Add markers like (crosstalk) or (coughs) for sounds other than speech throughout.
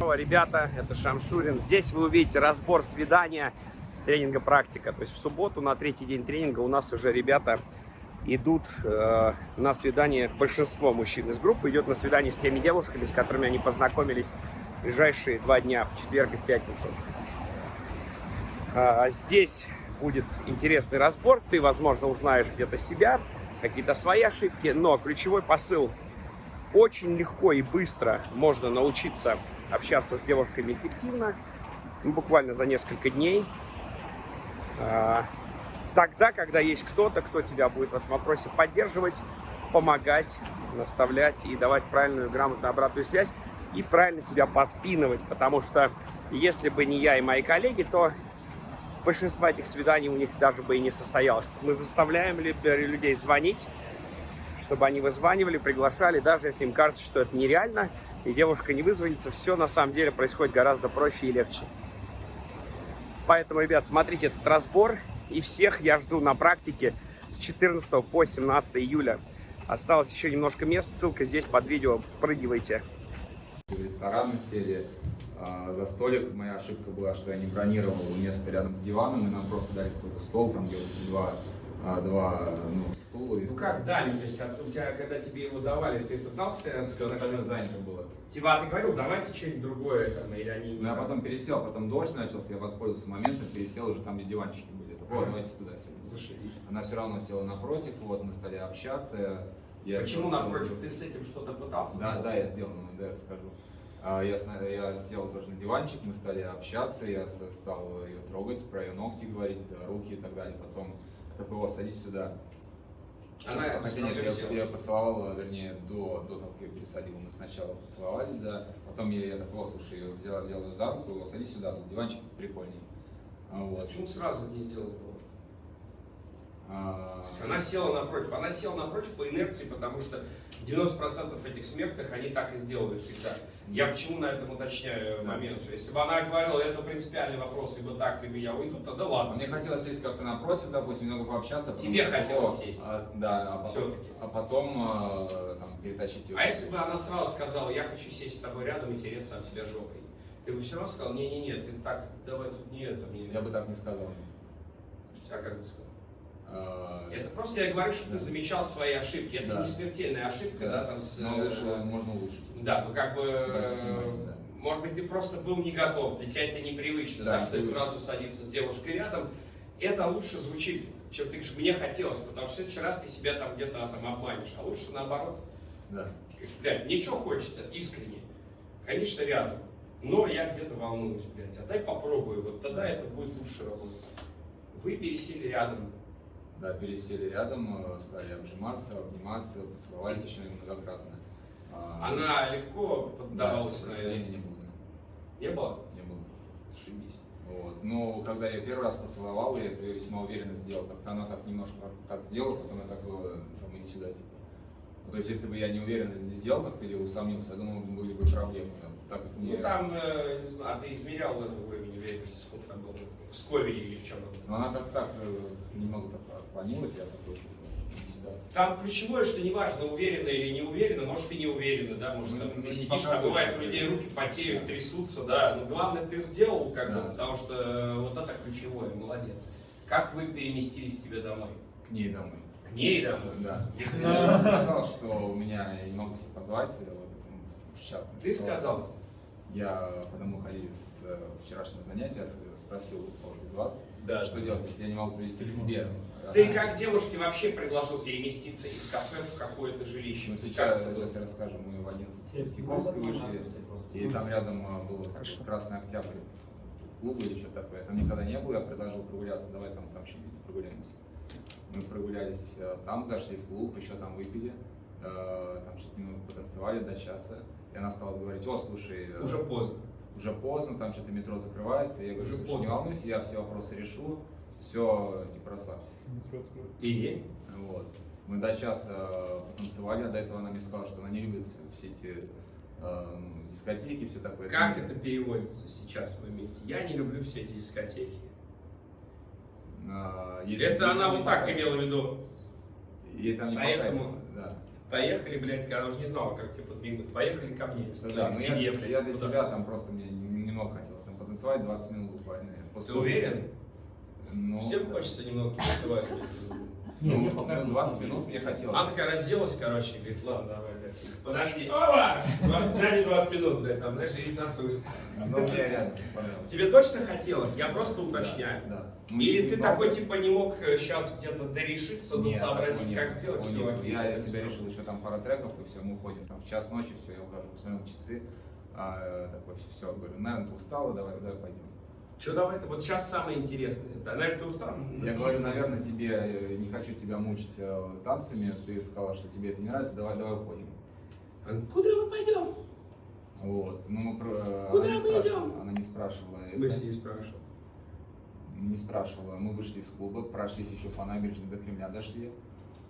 Ребята, это Шамшурин. Здесь вы увидите разбор свидания с тренинга практика. То есть в субботу на третий день тренинга у нас уже ребята идут э, на свидание, большинство мужчин из группы идет на свидание с теми девушками, с которыми они познакомились в ближайшие два дня, в четверг и в пятницу. А, здесь будет интересный разбор, ты, возможно, узнаешь где-то себя, какие-то свои ошибки, но ключевой посыл очень легко и быстро можно научиться общаться с девушками эффективно, буквально за несколько дней. А, тогда, когда есть кто-то, кто тебя будет в этом вопросе поддерживать, помогать, наставлять и давать правильную, грамотную обратную связь и правильно тебя подпинывать, потому что если бы не я и мои коллеги, то большинство этих свиданий у них даже бы и не состоялось. Мы заставляем людей звонить, чтобы они вызванивали, приглашали, даже если им кажется, что это нереально, и девушка не вызвонится, все на самом деле происходит гораздо проще и легче. Поэтому, ребят, смотрите этот разбор, и всех я жду на практике с 14 по 17 июля. Осталось еще немножко мест, ссылка здесь под видео, впрыгивайте. В ресторан сели а, за столик. Моя ошибка была, что я не бронировал место рядом с диваном, и нам просто дали какой-то стол, там где вот эти два а, два ну, стула. И ну как дали? То есть у тебя, когда тебе его давали, ты пытался сказать, что занято было? Типа, а ты говорил, давайте что-нибудь другое, там, или они... Ну, я потом пересел, потом дождь начался, я воспользовался моментом, пересел уже там, где диванчики были. Так, вот, давайте туда сядем. Зашибись. Она все равно села напротив, вот, мы стали общаться. Я Почему напротив? Ты с этим что-то пытался? Да, да, я сделал, ну, да, я расскажу. А, я, я сел тоже на диванчик, мы стали общаться, я стал ее трогать, про ее ногти говорить, руки и так далее. Потом такой, о, садись сюда. Она, Хотя нет, я, я поцеловал, вернее, до, до того, как я пересадил, мы сначала поцеловались, да, потом я, я так, о, слушай, я взял, взял ее за руку, садись сюда, тут диванчик прикольный. Вот. Почему сразу не сделал этого? А... Она села напротив. Она села напротив по инерции, потому что 90% этих смертных, они так и сделают всегда. Я почему на этом уточняю момент, что если бы она говорила, это принципиальный вопрос, либо так, либо я уйду, тогда ладно. Мне хотелось сесть как-то напротив, допустим, немного пообщаться. Тебе хотелось сесть? А, да, а потом, а потом а, там, перетащить ее. А если бы она сразу сказала, я хочу сесть с тобой рядом и тереться от тебя жопой? Ты бы все равно сказал, не-не-не, ты так, давай тут не это. Мне... Я бы так не сказал. А как бы сказал? А, это просто я говорю, что ты замечал свои ошибки. Это да. не смертельная ошибка, да, да там с. Но лучше можно улучшить. Да, ну как бы. Да. Может быть, ты просто был не готов, для тебя это непривычно, да, да что привычно. сразу садиться с девушкой рядом. Это лучше звучит, чем ты говоришь, мне хотелось, потому что в следующий раз ты себя там где-то там обманешь, а лучше наоборот. Да. Блядь, ничего хочется, искренне. Конечно, рядом. Но я где-то волнуюсь, блядь, а дай попробую, вот тогда это будет лучше работать. Вы пересели рядом, да, пересели рядом, э, стали обжиматься, обниматься, поцеловались еще многократно. А, Она легко поддавалась да, на это? не было. Не было? Не было. Сшибись. Вот. Но когда я первый раз поцеловал, я это весьма уверенно сделал. Как-то она так немножко так сделала, потом я так было, там, иди сюда, типа. Ну, то есть, если бы я не уверенно сделал как-то или усомнился, я думаю, были бы проблемы. Так. Ну, там, э, не знаю, а ты измерял это уровень уверенности, сколько там было? В скове или в чем? Ну, она как так э, немного так отклонилась, я такой, сюда. Там ключевое, что неважно, уверенно или не уверенно, может и не уверенно, да, может ну, там, ты сидишь, там бывает у людей руки потеют, трясутся, да, но главное ты сделал, как да. бы, потому что э, вот это ключевое, молодец. Как вы переместились к тебе домой? К ней домой. К ней домой? Да. Я сказал, что у меня, я не могу себя позвать, вот, в чат. Ты сказал? Я, когда мы ходили с э, вчерашнего занятия, спросил кого из вас, да, что делать, если я не могу привести к себе. Ты как девушке вообще предложил переместиться из кафе в какое-то жилище? Ну, сейчас, сейчас я расскажу. Мы в 11 Тиховской вышли, и там рядом э, был Красный Октябрь, клуб или что-то такое. Я там никогда не был, я предложил прогуляться, давай там, там чуть-чуть прогуляемся. Мы прогулялись э, там, зашли в клуб, еще там выпили, там немного потанцевали до часа. И она стала говорить, о, слушай... Э, уже поздно. Уже поздно, там что-то метро закрывается. Я говорю, слушай, не волнуйся, я все вопросы решу, все, типа, расслабься. И? Вот. Мы до часа потанцевали, а до этого она мне сказала, что она не любит все эти э, дискотеки, все такое. Как это переводится сейчас в моменте? Я не люблю все эти дискотеки. А, это она вот так имела в виду. Ей там не Поэтому... да. Поехали, блядь, она уже не знала, как тебе подмигнуть. Поехали ко мне. Да, Или да, к ну я, блядь, я для куда? себя там просто мне немного хотелось там потанцевать 20 минут буквально. Ты уверен? Ну, Всем хочется немного танцевать. ну, Не, мне ну, понравилось. 20 минут мне хотелось. Она такая разделась, короче, и говорит, ладно, давай, Подожди. Опа! 20, дай мне 20 минут, блядь, там, знаешь, и танцуешь. Ну, мне реально понравилось. Тебе точно хотелось? Я просто уточняю. Да, да. Или ты такой, типа, не мог сейчас где-то дорешиться, Нет, досообразить, как нет, сделать все нет. окей. Я для себя решил еще там пара треков, и все, мы уходим. Там в час ночи, все, я ухожу, посмотрел часы. А, такой, все, говорю, наверное, ты устала, давай, давай пойдем. Что давай, это вот сейчас самое интересное. Да, наверное, ты устал? Я говорю, наверное, тебе, э, не хочу тебя мучить э, танцами, ты сказала, что тебе это не нравится, давай, давай уходим. Она, Куда мы пойдем? Вот, ну мы про... Куда она мы спрашивала, идем? Она не спрашивала. Мы с ней спрашивали. Не спрашивала. Мы вышли из клуба, прошлись еще по набережной до Кремля дошли.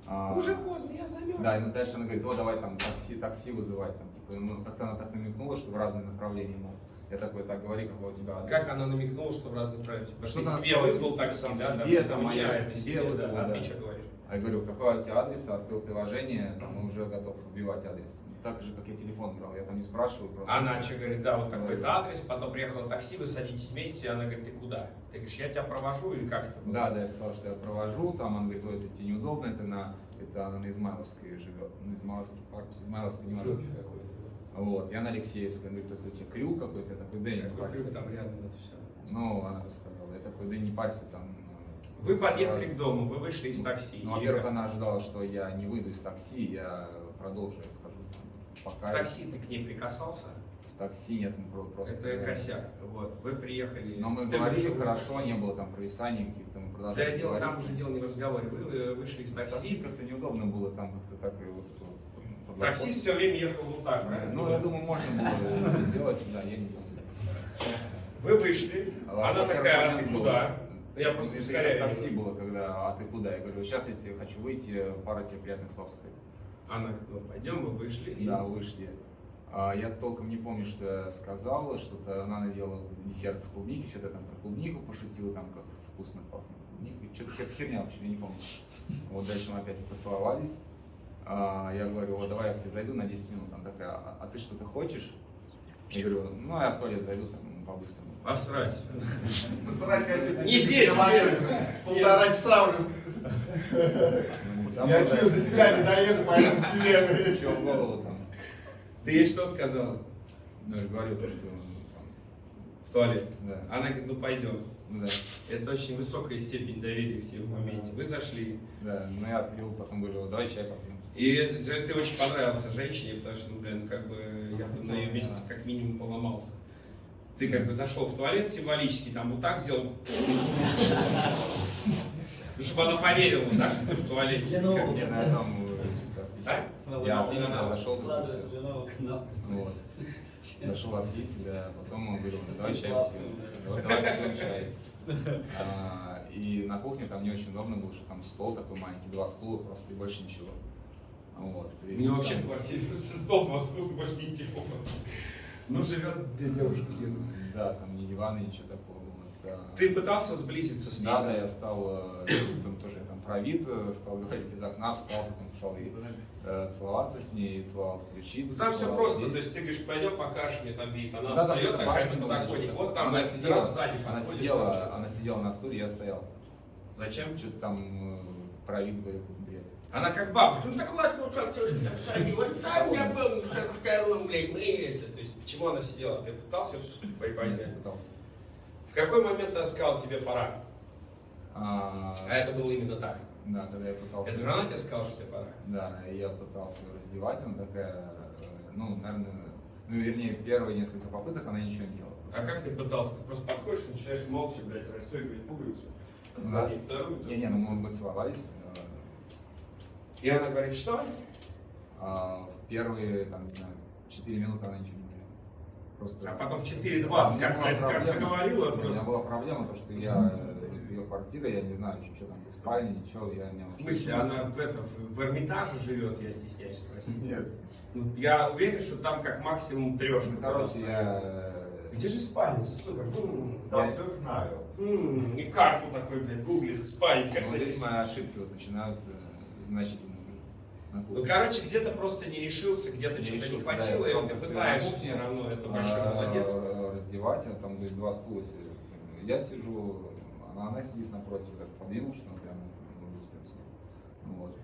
А, Уже поздно, я замерз. Да, и дальше она говорит, о, давай там такси, такси вызывать. Там, типа, ну, как-то она так намекнула, что в разные направления мол. Я такой, так, говори, какой у тебя адрес. Как она намекнула, что в разных правилах? Потому что ты себе вызвал типа, такси, да? себе, там, там, а я себе себе, вызвал, да. А да. ты что говоришь? А я говорю, какой у тебя адрес? Открыл приложение, там, и уже готов вбивать адрес. Так же, как я телефон брал, я там не спрашиваю просто. Она что говорит, да, вот Говорю. адрес, потом приехало такси, вы садитесь вместе, и она говорит, ты куда? Ты говоришь, я тебя провожу или как это было? Да, да, я сказал, что я провожу, там он говорит, ой, это тебе неудобно, это на, это она на Измайловской живет, ну, Измайловский парк, Измайловский не может. Какой-то. Вот, я на Алексеевской, он говорит, это у тебя крюк какой-то, я такой, да, не парься. крюк там рядом это все. Ну, она так сказала, я такой, да не парься там. Вы подъехали к дому, вы вышли из такси. Ну, во-первых, она ожидала, что я не выйду из такси, я продолжу, я скажу, там, В пока такси ты к ней прикасался? в такси нет, мы про- просто... это косяк. Вот, вы приехали. Но мы ты говорили хорошо, не было там провисаний каких-то, мы Да, продолжали дело, там уже дело не в разговоре. Вы э, вышли из такси такси. как-то неудобно было, там как-то так и вот это вот. Таксист все время ехал вот так, правильно? Ну, я думаю, можно было сделать, да, я не помню. Вы вышли, она такая, а ты куда? Я просто Это еще в такси было, когда, а ты куда? Я говорю, сейчас я тебе хочу выйти, пару тебе приятных слов сказать. Она говорит, ну пойдем, вы вышли. и- Да, вышли. А, я толком не помню, что я сказал, что-то она надела десерт с клубники, что-то там про клубнику пошутил, там как вкусно пахнет клубникой, что-то какая-то херня вообще, я не помню. Вот дальше мы опять поцеловались. А, я говорю, вот давай я к тебе зайду на 10 минут. Она такая, а, а ты что-то хочешь? Я говорю, ну а я в туалет зайду там по-быстрому. Посрать. Постараюсь сказать, Не здесь, Полтора часа уже. Ну, не сам Я чую, до себя не доеду, поэтому тебе. Чё в голову там? Ты ей что сказал? Ну, я же говорю, то, что В туалет. да, Она говорит, ну пойдем. да, Это очень высокая степень доверия к тебе в моменте. Вы зашли. да. Ну я пил, потом говорю, давай чай попьем. И это- ты очень понравился женщине, потому что, ну, блин, как бы месте как минимум поломался. Ты как бы зашел в туалет символически, там вот так сделал. Ну, чтобы она поверила, да, что ты в туалете. Для нового. Этом э, А? Я отлично надо. зашел, канала. Вот. Зашел отлить, да, потом он говорил, «Ну, давай чай попьем. да. Давай, давай попьем чай. А, И на кухне там не очень удобно было, что там стол такой маленький, два стула просто и больше ничего. Вот. И меня вообще в квартире мосту, больше ничего. Ну, живет две девушки. Да, там ни дивана, ничего такого. Вот, а, Ты пытался сблизиться с ней? Да, да, я стал, э, (coughs) там тоже я там про вид, э, стал говорить из окна, встал, потом стал и, э, целоваться с ней, целовал ключицы. Там все просто, здесь. то есть ты говоришь, пойдем покажешь мне там вид, она Да, да, встает это такая на подоконник, вот там она на сидела, раз сзади она сидела, она сидела на стуле, я стоял. Зачем? Что-то там э, про Она как бабушка, ну так вот, ну что в шаге, вот там у меня был шаг вторым, блядь, мы это, то есть почему она сидела, ты пытался Я приподнять? пытался. В какой момент она сказала тебе пора? А, А это было именно так. Да, когда я пытался... Это же она тебе сказала, что тебе пора? Да, я пытался раздевать, она такая, ну, наверное, ну, вернее, первые несколько попыток она ничего не делала. А как ты пытался? Ты просто подходишь, начинаешь молча, блядь, расстегивать пуговицу. Да. И вторую. Не, не, ну мы, мы целовались. И она говорит, что? А в первые, там, не знаю, 4 минуты она ничего не говорила. Просто... А потом в Да, 4.20, у меня как, была блядь, как проблема. заговорила У меня просто. была проблема, то, что я, ее квартира, я не знаю, что, что там, без спальни, ничего, я не В смысле, она в, это, в, в Эрмитаже живет, я стесняюсь спросить. Нет. Ну, Я уверен, что там как максимум трешка. Ну, короче, я... э, Где же спальня, сука? Там Я- все знаю. м, И карту такой, блядь, гуглит, спальня. Ну, блядь, здесь мои ошибки вот начинаются значительно. Ну, короче, где-то просто не решился, где-то что-то не да, хватило, я и стал ты пытаешься все равно, это большой а, молодец. Раздевать, а там два стула сидят. Я сижу, она, она сидит напротив, так подвинул, что она прямо ну, сидит. Ну Вот.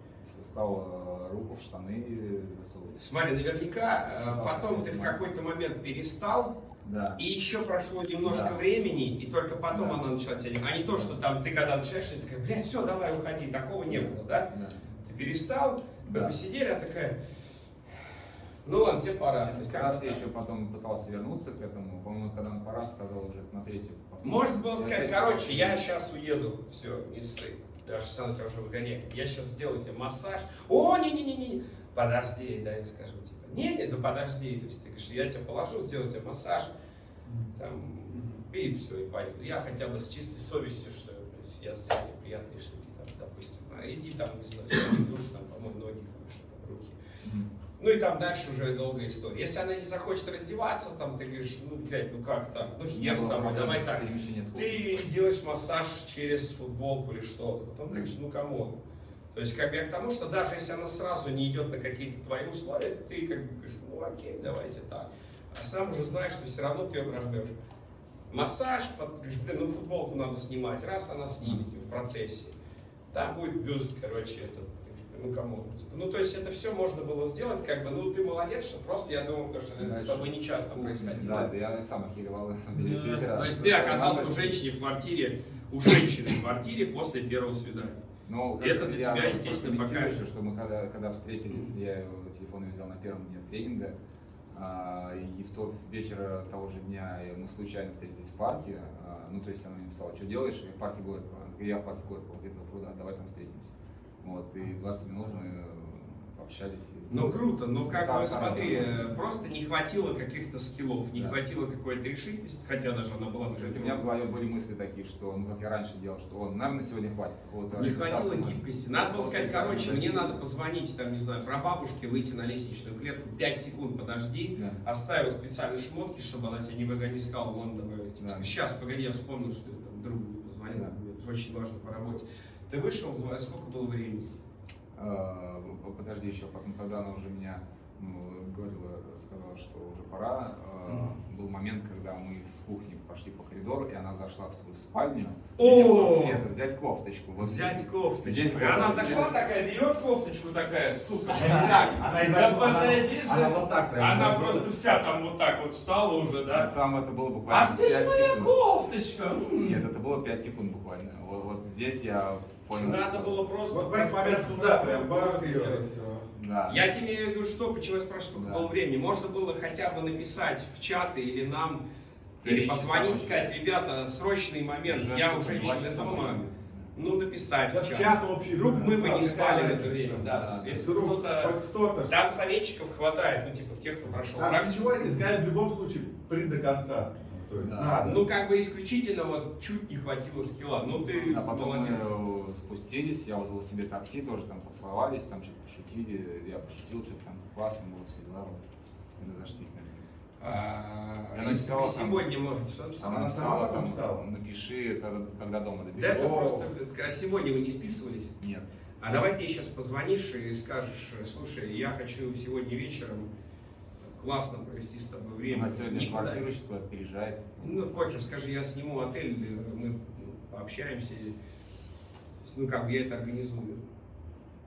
Стал руку в штаны засовывать. Смотри, наверняка э, Да, потом ты в какой-то момент перестал, Да. и еще прошло немножко Да. времени, и только потом Да. она начала тебя... А не то, что там ты когда начинаешь, ты такая, блядь, все, давай уходи, такого не было, да? Да. Ты перестал, Да. посидели, а такая, ну ладно, тебе пора. Несколько раз я еще потом пытался вернуться к этому. По-моему, когда он пора, сказал уже на третью. Можно было сказать, короче, я сейчас уеду, все, не ссы. Даже сам тебя уже выгоняет. Я сейчас сделаю тебе массаж. О, не-не-не-не, подожди, да, я скажу тебе. Не, не, ну подожди, то есть ты говоришь, я тебя положу, сделаю тебе массаж, там, и все, и поеду. Я хотя бы с чистой совестью, что я сделал тебе приятные штуки, там, допустим, а, иди там, не знаю, сходи в душ, там, помой ноги, там, что-то, руки. Мгм. Ну и там дальше уже долгая история. Если она не захочет раздеваться, там ты говоришь, ну, блядь, ну как так? Ну хер с было тобой, давай с так. Ты делаешь массаж через футболку или что-то. Потом ты говоришь, ну кому? То есть как бы я к тому, что даже если она сразу не идет на какие-то твои условия, ты как бы говоришь, ну окей, давайте так. А сам уже знаешь, что все равно ты ее прожмешь. Массаж, под- ну футболку надо снимать. Раз она снимет в процессе. Там будет бюст, короче, это. Ну кому? Ну то есть это все можно было сделать, как бы, ну ты молодец, что просто я потому что это с Дальше. тобой не часто происходило. Да, да, я сам охеревал на самом деле. если То есть ты оказался у женщины в квартире, у женщины в квартире после первого свидания. Ну, Это для я тебя, просто естественно, пока- еще, что мы когда, когда встретились, я его телефон взял на первом дне тренинга, и в тот вечер того же дня мы случайно встретились в парке, а, ну, то есть она мне написала, что делаешь, и в парке Горького, я в парке Горького, возле этого пруда, давай там встретимся. Вот, и 20 минут мы общались. и- Ну круто, но как бы смотри, э, просто не хватило каких-то скиллов, не Да. хватило какой-то решительности, хотя даже она была Кстати, у меня в голове были мысли такие, что, ну, как я раньше делал, что, он, наверное, сегодня хватит какого-то Не хватило гибкости. Надо было сказать, короче, мне надо позвонить, там, не знаю, про бабушке, выйти на лестничную клетку, 5 секунд подожди, Да. оставил специальные шмотки, чтобы она тебя не выгони, не сказала, вон, давай, типа, Да. сейчас, погоди, я вспомнил, что я там другу позвонил, Да. очень важно по работе. Ты вышел, сколько было времени? А, п- Подожди еще, потом, когда она уже меня говорила, сказала, что уже пора, а, был момент, когда мы с кухни пошли по коридору, и она зашла в свою спальню. О! Света, взять кофточку. Вот Взять Здесь кофточку. И вот она зашла такая, берет кофточку такая, сука, так. Она Да подойди же. она вот так. Она просто вся там вот так вот встала уже, А да? Там это было буквально А где же 5 моя кофточка? Нет, это было 5 секунд буквально. Вот, вот здесь я понял. Надо было просто... Вот в момент туда прям бах ее. Да. Я тебе имею в виду, что, почему я спрашиваю, сколько Да. было времени. Можно было хотя бы написать в чаты или нам, Три или позвонить, сказать, ребята, срочный момент, Даже я у два женщины часа дома. Ну, написать Да в чат. чат общий. Вдруг мы бы не спали в это время, да. Да. Если Вдруг кто-то... кто-то. Там советчиков хватает, ну, типа, тех, кто прошел Нам практику. ничего эти сказать в любом случае при до конца. То есть Да. надо. Ну, как бы исключительно вот чуть не хватило скилла. Ну, ты А потом молодец. мы э, спустились, я вызвал себе такси, тоже там поцеловались, там что-то пошутили, я пошутил, что-то там классно было, все дела, вот. И разошлись на А, Она написала бы там- сегодня, может, что написала? Она Она сама там, писала? напиши, когда, когда дома Да доберешься. это О. просто... А сегодня вы не списывались? Нет. А давай ты сейчас позвонишь и скажешь, слушай, я хочу сегодня вечером классно провести с тобой время. Она сегодня Никуда. квартиру куда-то переезжает. Ну, похер, скажи, я сниму отель, мы пообщаемся. и- Ну, как бы я это организую.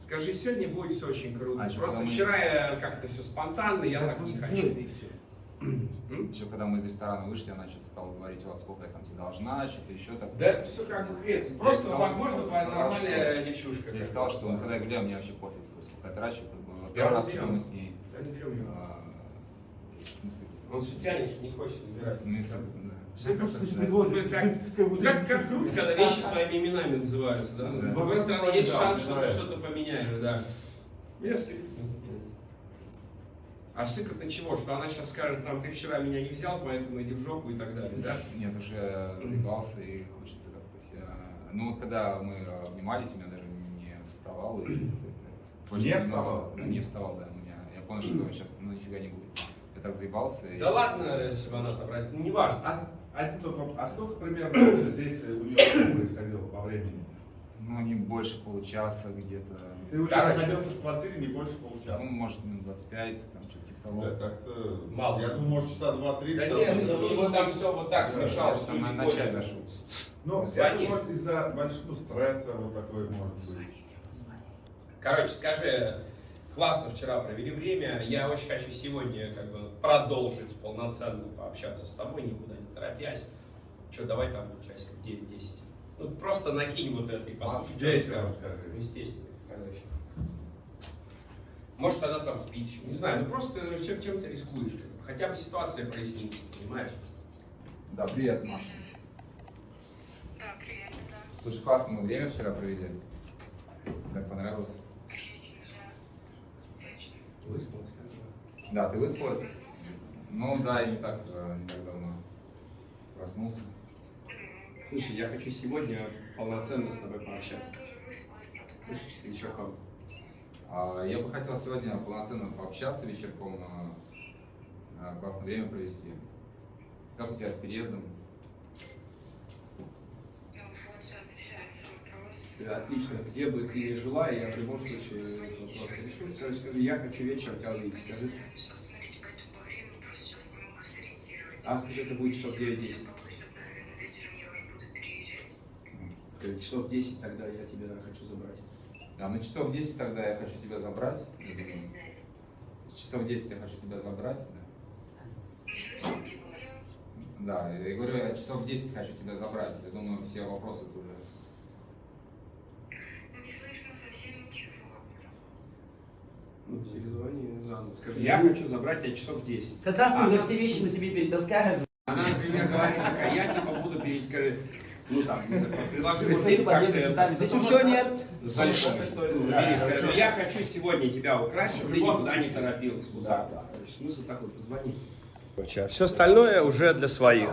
Скажи, сегодня будет все очень круто. А Просто когда мы- вчера я как-то все спонтанно, я так не хочу. М? Еще когда мы из ресторана вышли, она что-то стала говорить, вот сколько я там тебе должна, что-то еще так. Да это все как бы хрен. Просто, сказал, возможно, что- сказал, нормальная девчушка. Я сказал, что ну, когда я гуляю, мне вообще пофиг, сколько я трачу. Как бы. Первый раз, мы с ней... Да не берем его. а, в смысле, Он все тянешь, не хочет набирать. ну, и с- да. Да. Ну, как, как, как круто, когда вещи своими именами называются, да? Да. С другой стороны, есть Да, шанс, что ты что-то поменяешь, да. Если... А сыкотно чего? Что она сейчас скажет, там, ты вчера меня не взял, поэтому иди в жопу и так далее, да? Нет, уже заебался и хочется как-то себя... Ну вот когда мы обнимались, у меня даже не вставал. И (clears throat) Не ну, вставал? не вставал, да. У меня, я понял, что сейчас ну, нифига не будет. Я так заебался. и- Да ладно, бы она там раз... Ну, неважно. А, один вопрос. а сколько примерно вообще действий у нее происходило по времени? Ну, не больше получаса где-то. Ты уже Короче. находился в квартире не больше получаса. Ну, может, минут 25, там, что-то типа того. Да, так-то... Мало. Я думаю, может, часа два-три. Да там, нет, ну, ну, вот там все вот так Да, смешалось. Что на поняли. зашел. Ну, Звони. это может из-за большого стресса вот такой может быть. Короче, скажи, классно вчера провели время. Я очень хочу сегодня как бы продолжить полноценно пообщаться с тобой, никуда не торопясь. Че, давай там часиков 9-10. Ну, просто накинь вот это и послушай, что скажет. скажи. Ну, естественно, еще. Может, она там спит еще. Не знаю, ну просто чем, чем ты рискуешь? как бы. Хотя бы ситуация прояснится, понимаешь? Да, привет, Маша. Да, привет, да. Слушай, классно мы время вчера провели. Так понравилось? Выспалась, Да, ты выспалась? Ну да, я не так, э, не так давно проснулся. Слушай, я хочу сегодня полноценно с тобой пообщаться. как? А, Я бы хотел сегодня полноценно пообщаться вечерком, а, а, классное время провести. Как у тебя с переездом? Ну, вот сейчас решается вопрос. Да, Отлично. Где бы ты ни жила, я в любом случае вопрос решу. Короче, скажи, я хочу вечером тебя увидеть. Скажи. А, скажи, это будет часов 9-10. Если получится, наверное, вечером я уже буду переезжать. Скажи, часов 10 тогда я тебя хочу забрать. А, ну часов 10 тогда я хочу тебя забрать. Часов 10 я хочу тебя забрать. Да, да я говорю, я часов 10 хочу тебя забрать. Я думаю, все вопросы ты уже... Не слышно совсем ничего. Ну, перезвони заново. Скажи, я хочу забрать тебя часов 10. Как раз ты А. уже все вещи на себе перетаскаешь. Она, например, говорит, такая, я типа буду перескажи, ну там, не знаю, предложи Ты вот стоит как подъезд ты с это- цветами. Ты что, все нет? Большой. Я хочу сегодня тебя украсть, чтобы ты никуда не торопилась. Куда? Смысл такой, позвони. Все остальное уже для своих.